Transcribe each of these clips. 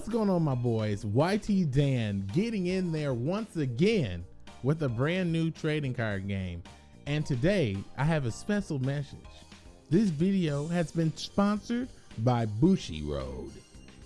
What's going on, my boys? YT Dan getting in there once again with a brand new trading card game. And today I have a special message. This video has been sponsored by Bushiroad.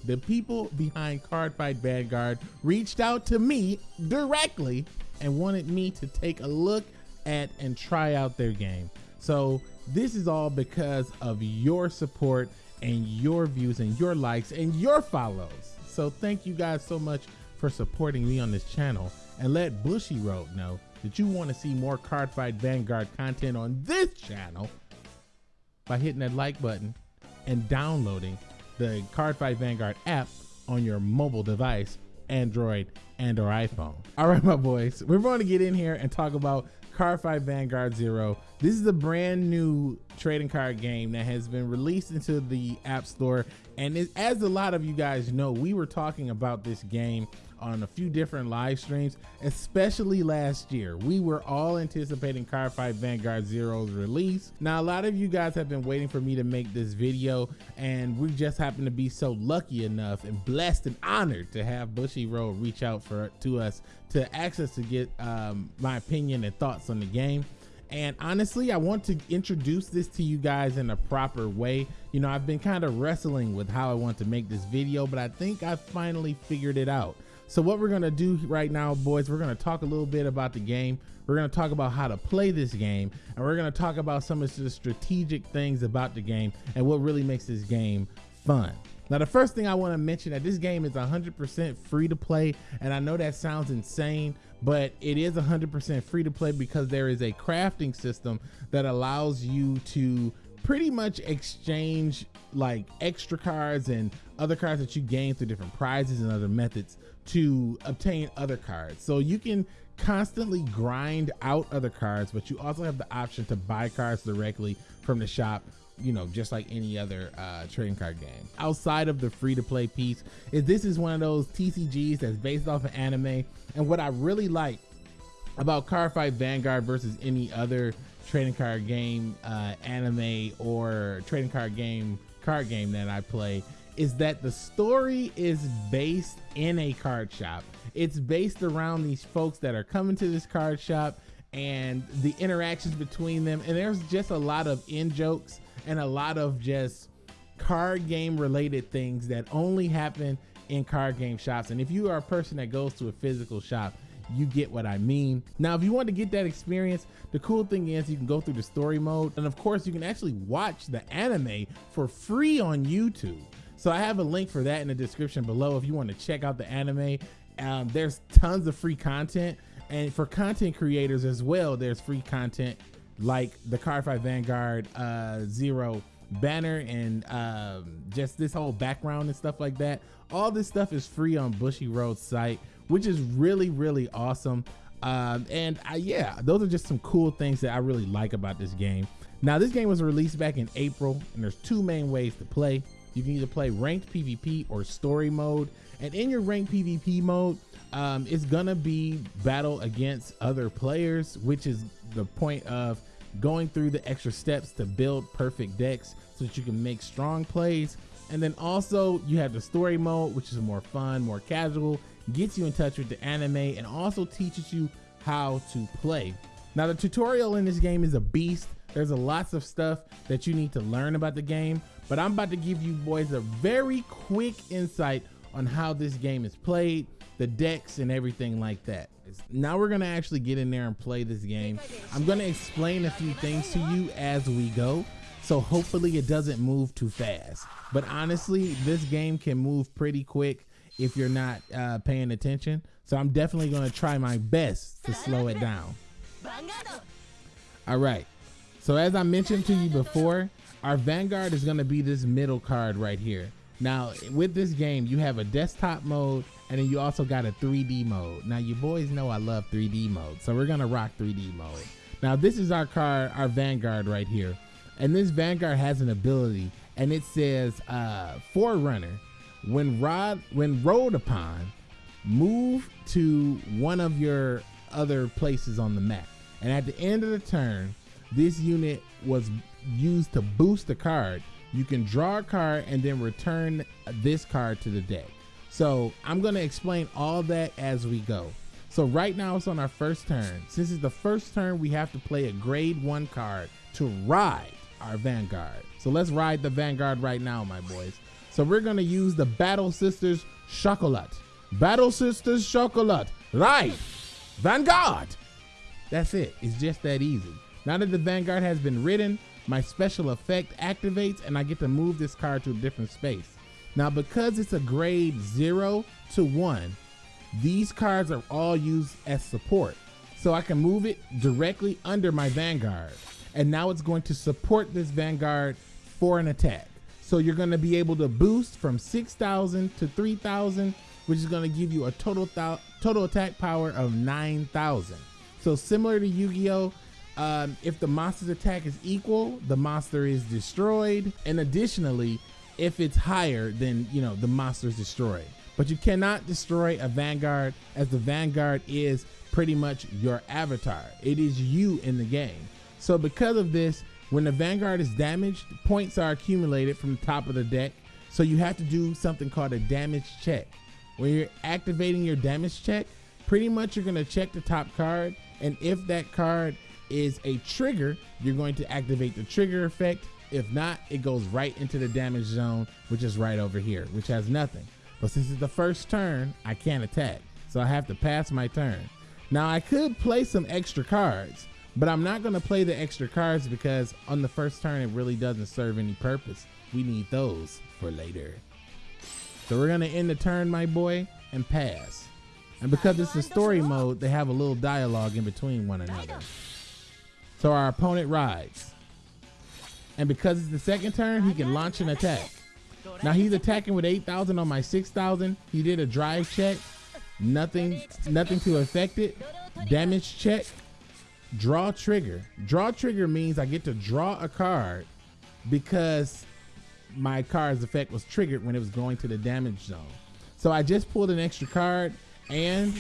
The people behind Cardfight Vanguard reached out to me directly and wanted me to take a look at and try out their game. So this is all because of your support and your views and your likes and your follows. So thank you guys so much for supporting me on this channel and let Bushiroad know that you want to see more Cardfight Vanguard content on this channel by hitting that like button and downloading the Cardfight Vanguard app on your mobile device, Android and or iPhone. All right, my boys, we're going to get in here and talk about Cardfight Vanguard Zero. This is a brand new trading card game that has been released into the App Store. And it, as a lot of you guys know, we were talking about this game on a few different live streams, especially last year. We were all anticipating Cardfight Vanguard Zero's release. Now, a lot of you guys have been waiting for me to make this video, and we just happen to be so lucky enough and blessed and honored to have Bushiroad reach out for to us to access to get um, my opinion and thoughts on the game. And honestly, I want to introduce this to you guys in a proper way. You know, I've been kind of wrestling with how I want to make this video, but I think I finally figured it out. So what we're gonna do right now, boys, we're gonna talk a little bit about the game. We're gonna talk about how to play this game, and we're gonna talk about some of the strategic things about the game and what really makes this game fun. Now, the first thing I want to mention that this game is 100% free to play, and I know that sounds insane, but it is 100% free to play because there is a crafting system that allows you to pretty much exchange like extra cards and other cards that you gain through different prizes and other methods to obtain other cards. So you can constantly grind out other cards, but you also have the option to buy cards directly from the shop you know just like any other uh trading card game outside of the free to play piece is this is one of those tcgs that's based off of anime and what i really like about cardfight vanguard versus any other trading card game uh anime or trading card game card game that i play is that the story is based in a card shop. It's based around these folks that are coming to this card shop and the interactions between them. And there's just a lot of in jokes and a lot of just card game related things that only happen in card game shops. And if you are a person that goes to a physical shop, you get what I mean. Now, if you want to get that experience, the cool thing is you can go through the story mode. And of course, you can actually watch the anime for free on YouTube. So I have a link for that in the description below if you want to check out the anime. Um, there's tons of free content. And for content creators as well, there's free content like the Cardfight Vanguard uh, Zero banner and um, just this whole background and stuff like that. All this stuff is free on Bushiroad's site, which is really, really awesome. Um, and I, yeah, those are just some cool things that I really like about this game. Now, this game was released back in April, and there's two main ways to play. You can either play ranked PvP or story mode. And in your ranked PvP mode, um, it's gonna be battle against other players, which is the point of going through the extra steps to build perfect decks so that you can make strong plays. And then also you have the story mode, which is more fun, more casual, gets you in touch with the anime and also teaches you how to play. Now the tutorial in this game is a beast. There's a lots of stuff that you need to learn about the game, but I'm about to give you boys a very quick insight on how this game is played, the decks and everything like that. Now we're gonna actually get in there and play this game. I'm gonna explain a few things to you as we go. So hopefully it doesn't move too fast. But honestly, this game can move pretty quick if you're not uh, paying attention. So I'm definitely gonna try my best to slow it down. All right. So as I mentioned to you before, our Vanguard is to be this middle card right here. Now, with this game, you have a desktop mode and then you also got a 3D mode. Now, you boys know I love 3D mode, so we're to rock 3D mode. Now, this is our car, our Vanguard right here. And this Vanguard has an ability and it says uh, Forerunner. When rod when rode upon, move to one of your other places on the map. And at the end of the turn, this unit was used to boost the card. You can draw a card and then return this card to the deck. So I'm to explain all that as we go. So right now it's on our first turn. Since it's the first turn, we have to play a grade one card to ride our Vanguard. So let's ride the Vanguard right now, my boys. So we're gonna use the Battle Sisters Chocolat. Battle Sisters Chocolat. Right. Vanguard. That's it. It's just that easy. Now that the Vanguard has been ridden, my special effect activates and I get to move this card to a different space. Now because it's a grade zero to one, these cards are all used as support. So I can move it directly under my Vanguard. And now it's going to support this Vanguard for an attack. So you're going to be able to boost from 6,000 to 3,000, which is going to give you a total total attack power of 9,000. So similar to Yu-Gi-Oh, um, if the monster's attack is equal, the monster is destroyed. And additionally, if it's higher, then you know the monster is destroyed. But you cannot destroy a Vanguard as the Vanguard is pretty much your avatar. It is you in the game. So because of this, when the Vanguard is damaged, points are accumulated from the top of the deck. So you have to do something called a damage check. When you're activating your damage check, pretty much you're going to check the top card. And if that card is a trigger, you're going to activate the trigger effect. If not, it goes right into the damage zone, which is right over here, which has nothing. But since it's the first turn, I can't attack. So I have to pass my turn. Now I could play some extra cards, but I'm not going to play the extra cards because on the first turn, it really doesn't serve any purpose. We need those for later. So we're going to end the turn, my boy, and pass. And because it's a story mode, they have a little dialogue in between one another. So our opponent rides. And because it's the second turn, he can launch an attack. Now he's attacking with 8,000 on my 6,000. He did a drive check. Nothing, nothing to affect it. Damage check. Draw trigger. Draw trigger means I get to draw a card because my card's effect was triggered when it was going to the damage zone. So I just pulled an extra card and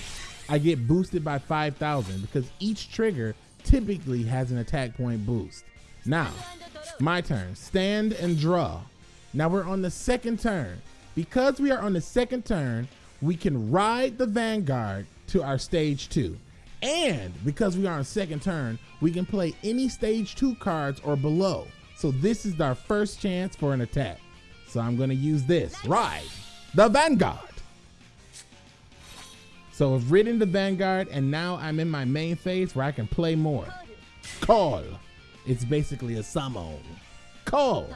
I get boosted by 5,000 because each trigger typically has an attack point boost. Now, my turn. Stand and draw. Now we're on the second turn. Because we are on the second turn, we can ride the Vanguard to our stage two. And because we are on second turn, we can play any stage two cards or below. So this is our first chance for an attack. So I'm gonna use this, ride the Vanguard. So I've ridden the Vanguard and now I'm in my main phase where I can play more. Call. It's basically a summon. Call.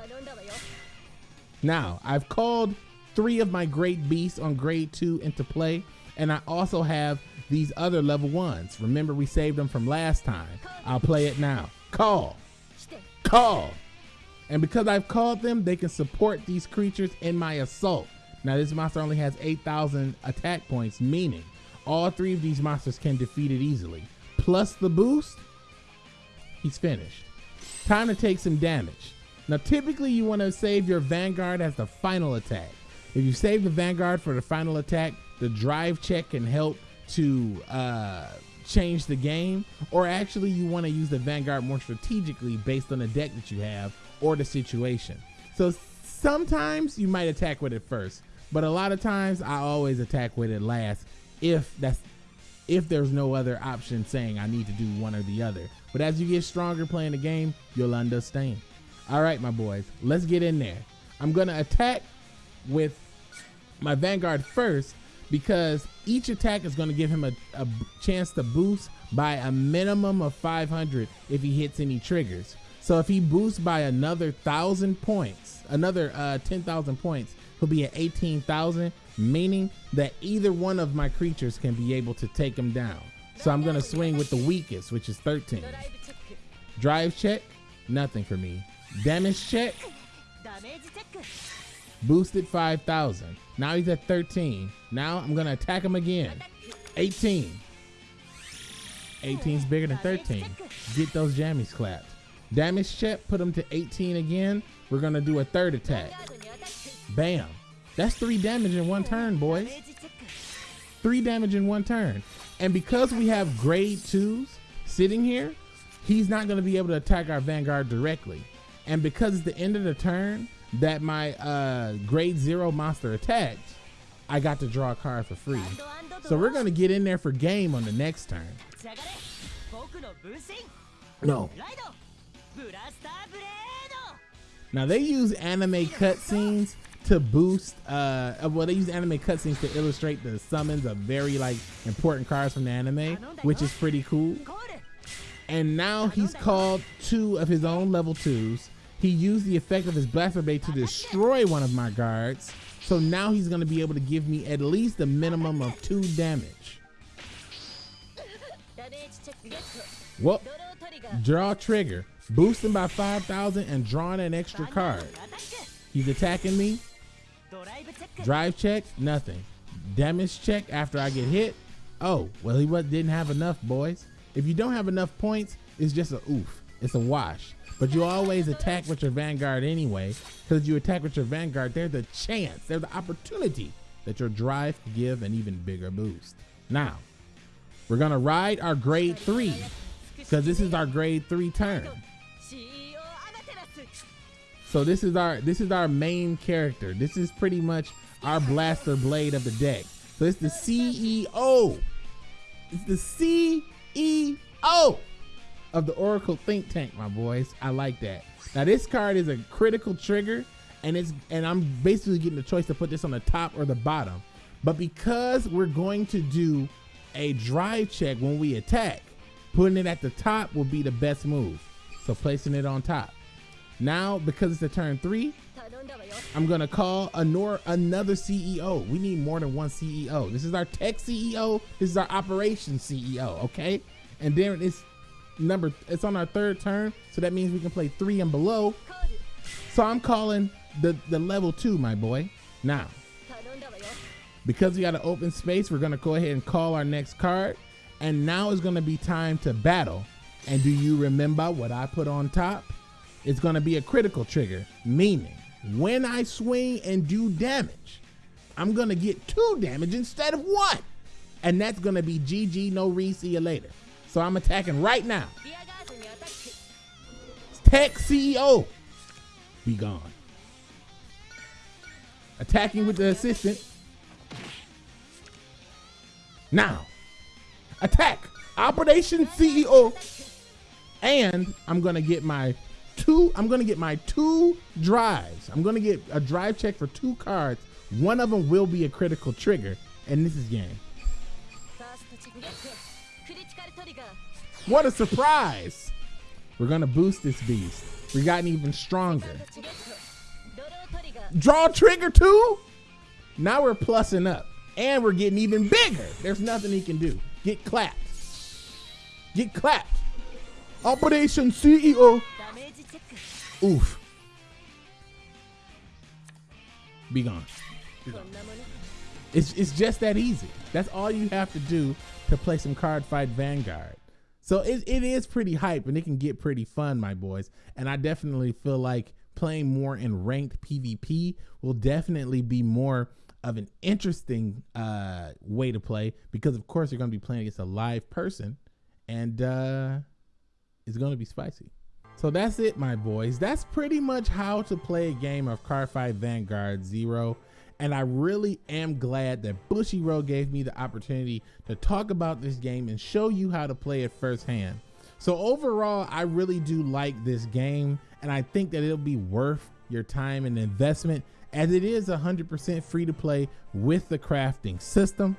Now, I've called three of my great beasts on grade two into play, and I also have these other level ones. Remember, we saved them from last time. I'll play it now. Call. Call. And because I've called them, they can support these creatures in my assault. Now, this monster only has 8,000 attack points, meaning all three of these monsters can defeat it easily. Plus the boost, he's finished. Time to take some damage. Now, typically you want to save your Vanguard as the final attack. If you save the Vanguard for the final attack, the drive check can help to uh, change the game. Or actually, you want to use the Vanguard more strategically based on the deck that you have or the situation. So sometimes you might attack with it first, but a lot of times I always attack with it last if that's if there's no other option saying I need to do one or the other. But as you get stronger playing the game, you'll understand. All right, my boys, let's get in there. I'm to attack with my Vanguard first because each attack is to give him a, a, chance to boost by a minimum of 500 if he hits any triggers. So if he boosts by another 1,000 points, another uh, 10,000 points, he'll be at 18,000, meaning that either one of my creatures can be able to take him down. So I'm to swing with the weakest, which is 13. Drive check, nothing for me. Damage check. Boosted 5,000. Now he's at 13. Now I'm to attack him again. 18. 18 is bigger than 13. Get those jammies clapped. Damage check, put him to 18 again. We're going to do a third attack. Bam. That's three damage in one turn, boys. Three damage in one turn. And because we have grade twos sitting here, he's not going to be able to attack our Vanguard directly. And because it's the end of the turn that my uh, grade zero monster attacked, I got to draw a card for free. So we're gonna get in there for game on the next turn. No. Now they use anime cutscenes to boost uh well they use anime cutscenes to illustrate the summons of very like important cards from the anime, which is pretty cool. And now he's called two of his own level twos. He used the effect of his blaster to destroy one of my guards. So now he's gonna be able to give me at least a minimum of two damage. Well, draw trigger, boosting by 5,000 and drawing an extra card. He's attacking me. Drive check, nothing. Damage check after I get hit. Oh, well, he didn't have enough, boys. If you don't have enough points, it's just a oof. It's a wash. But you always attack with your Vanguard anyway, because you attack with your Vanguard, there's the chance, there's the opportunity that your drive can give an even bigger boost. Now, we're gonna ride our grade three, because this is our grade three turn. So this is our this is our main character. This is pretty much our blaster blade of the deck. So it's the CEO. It's the CEO of the Oracle Think Tank, my boys. I like that. Now this card is a critical trigger, and it's and I'm basically getting the choice to put this on the top or the bottom. But because we're going to do a drive check when we attack, putting it at the top will be the best move. So placing it on top. Now, because it's a turn three, I'm gonna call a nor another CEO. We need more than one CEO. This is our tech CEO. This is our operations CEO. Okay, and then it's number. It's on our third turn, so that means we can play three and below. So I'm calling the the level two, my boy. Now, because we got an open space, we're gonna go ahead and call our next card, and now is gonna be time to battle. And do you remember what I put on top? It's gonna be a critical trigger, meaning when I swing and do damage, I'm gonna get two damage instead of one. And that's gonna be GG, no re, see you later. So I'm attacking right now. Tech CEO, be gone. Attacking with the assistant. Now, attack, Operation CEO. And I'm gonna get my two, I'm gonna get my two drives. I'm gonna get a drive check for two cards. One of them will be a critical trigger, and this is game. What a surprise! We're gonna boost this beast. We gotten even stronger. Draw trigger two? Now we're plussing up. And we're getting even bigger. There's nothing he can do. Get clapped. Get clapped. Operation CEO. Oof. Be gone. Be gone. It's, it's just that easy. That's all you have to do to play some Cardfight Vanguard. So it, it is pretty hype and it can get pretty fun, my boys. And I definitely feel like playing more in ranked PvP will definitely be more of an interesting uh, way to play because, of course, you're going to be playing against a live person and uh, it's going to be spicy. So that's it, my boys. That's pretty much how to play a game of Cardfight Vanguard Zero. And I really am glad that Bushiroad gave me the opportunity to talk about this game and show you how to play it firsthand. So overall, I really do like this game and I think that it'll be worth your time and investment as it is 100% free to play with the crafting system.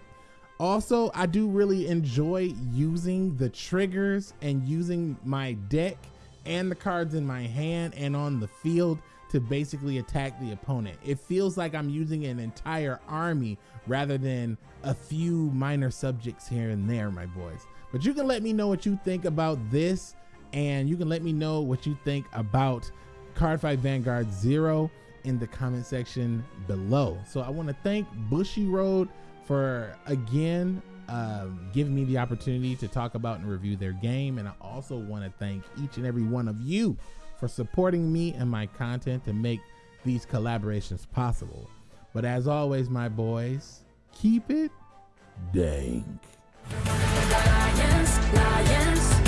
Also, I do really enjoy using the triggers and using my deck and the cards in my hand and on the field to basically attack the opponent. It feels like I'm using an entire army rather than a few minor subjects here and there, my boys. But you can let me know what you think about this and you can let me know what you think about Cardfight Vanguard Zero in the comment section below. So I want to thank Bushiroad for again um, giving me the opportunity to talk about and review their game. And I also want to thank each and every one of you for supporting me and my content to make these collaborations possible. But as always, my boys, keep it dank. Lions, lions.